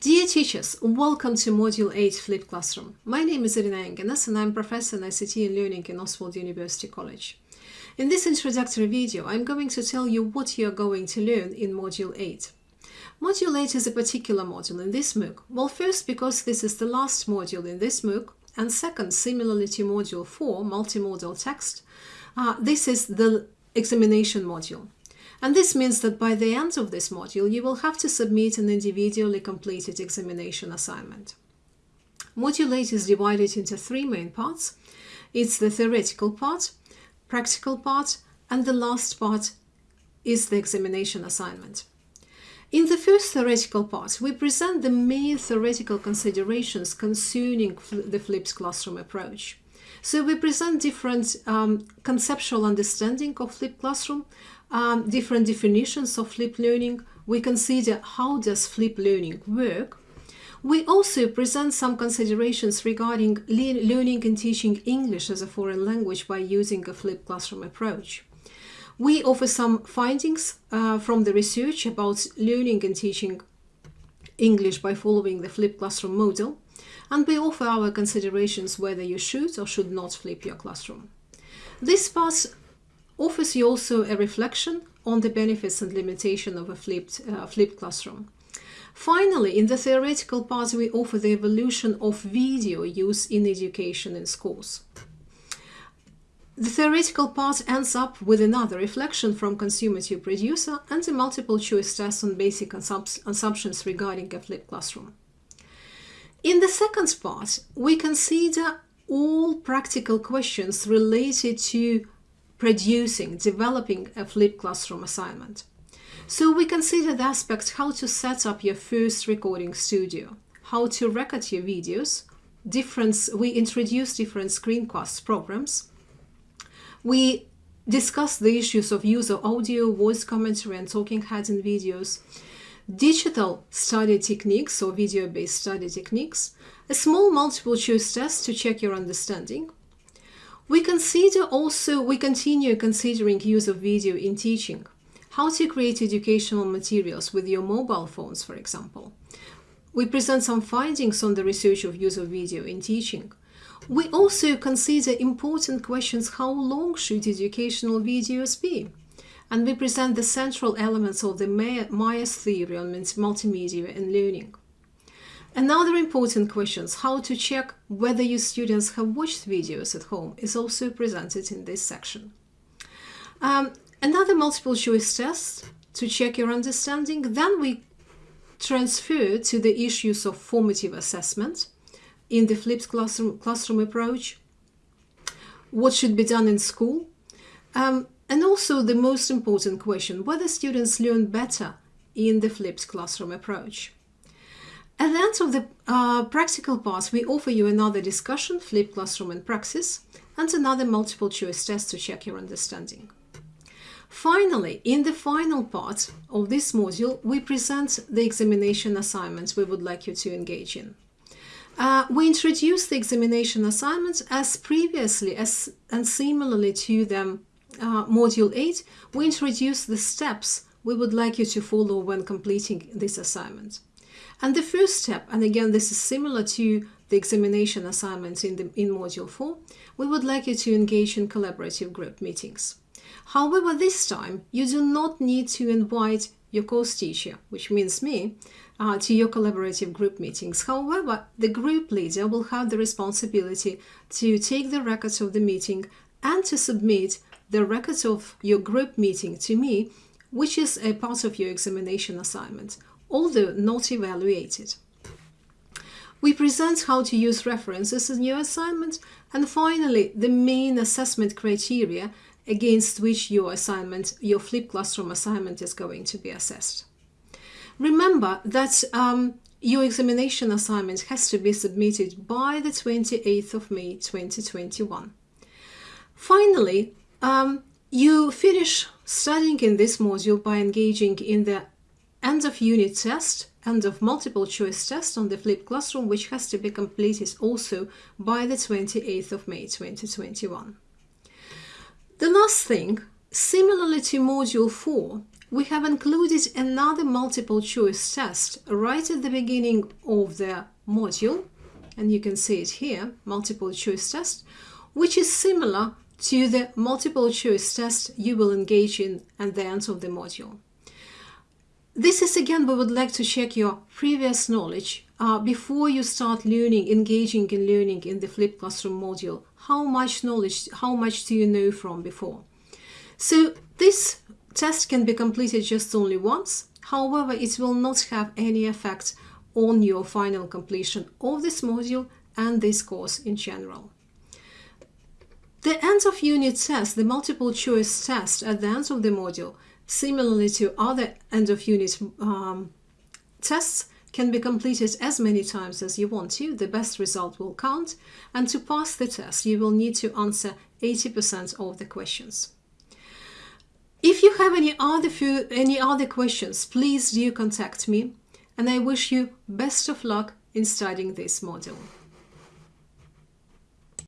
Dear teachers, welcome to Module 8 Flipped Classroom. My name is Irina Engeness and I'm Professor in ICT and Learning in Østfold University College. In this introductory video, I'm going to tell you what you're going to learn in Module 8. Module 8 is a particular module in this MOOC. Well, first because this is the last module in this MOOC, and second, similarly to Module 4, Multimodal Text, uh, this is the examination module. And this means that by the end of this module, you will have to submit an individually completed examination assignment. Module 8 is divided into three main parts. It's the theoretical part, practical part, and the last part is the examination assignment. In the first theoretical part, we present the main theoretical considerations concerning the flipped classroom approach. So we present different um, conceptual understanding of flipped classroom, um, different definitions of flip learning. We consider how does flip learning work. We also present some considerations regarding learning and teaching English as a foreign language by using a flipped classroom approach. We offer some findings uh, from the research about learning and teaching English by following the flipped classroom model, and we offer our considerations whether you should or should not flip your classroom. This part offers you also a reflection on the benefits and limitation of a flipped, uh, flipped classroom. Finally, in the theoretical part, we offer the evolution of video use in education in schools. The theoretical part ends up with another reflection from consumer to producer and a multiple choice test on basic assumptions regarding a flipped classroom. In the second part, we consider all practical questions related to producing, developing a flipped classroom assignment. So we consider the aspects how to set up your first recording studio, how to record your videos, different, we introduce different screencast programs. We discuss the issues of use of audio, voice commentary and talking heads in videos, digital study techniques or video-based study techniques, a small multiple choice test to check your understanding, we consider also, we continue considering use of video in teaching. How to create educational materials with your mobile phones, for example. We present some findings on the research of use of video in teaching. We also consider important questions how long should educational videos be? And we present the central elements of the Mayer's theory on multimedia and learning. Another important question, how to check whether your students have watched videos at home, is also presented in this section. Um, another multiple choice test to check your understanding. Then we transfer to the issues of formative assessment in the flipped classroom, classroom approach, what should be done in school, um, and also the most important question, whether students learn better in the flipped classroom approach. At the end of the uh, practical part, we offer you another discussion, flipped classroom and praxis, and another multiple choice test to check your understanding. Finally, in the final part of this module, we present the examination assignments we would like you to engage in. Uh, we introduce the examination assignments as previously as and similarly to the uh, module 8, we introduce the steps we would like you to follow when completing this assignment. And the first step, and again this is similar to the examination assignments in, the, in Module 4, we would like you to engage in collaborative group meetings. However, this time you do not need to invite your course teacher, which means me, uh, to your collaborative group meetings. However, the group leader will have the responsibility to take the records of the meeting and to submit the records of your group meeting to me, which is a part of your examination assignment although not evaluated. We present how to use references in your assignment and finally the main assessment criteria against which your assignment, your flipped classroom assignment is going to be assessed. Remember that um, your examination assignment has to be submitted by the 28th of May 2021. Finally, um, you finish studying in this module by engaging in the end of unit test, end of multiple choice test on the flipped classroom, which has to be completed also by the 28th of May 2021. The last thing, similarly to Module 4, we have included another multiple choice test right at the beginning of the module and you can see it here multiple choice test which is similar to the multiple choice test you will engage in at the end of the module. This is again we would like to check your previous knowledge uh, before you start learning, engaging in learning in the flipped classroom module. How much knowledge, how much do you know from before? So this test can be completed just only once. However, it will not have any effect on your final completion of this module and this course in general. The end of unit test, the multiple choice test at the end of the module, similarly to other end of unit um, tests, can be completed as many times as you want to. The best result will count. And to pass the test, you will need to answer 80% of the questions. If you have any other few, any other questions, please do contact me and I wish you best of luck in studying this module.